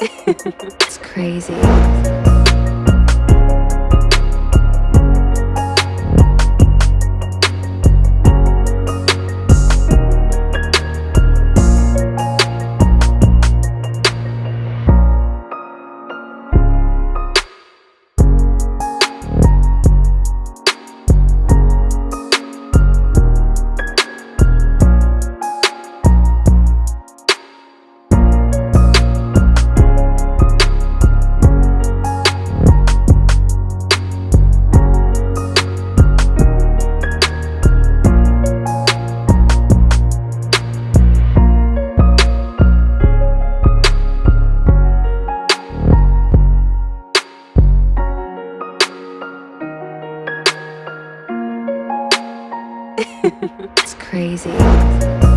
it's crazy. it's crazy.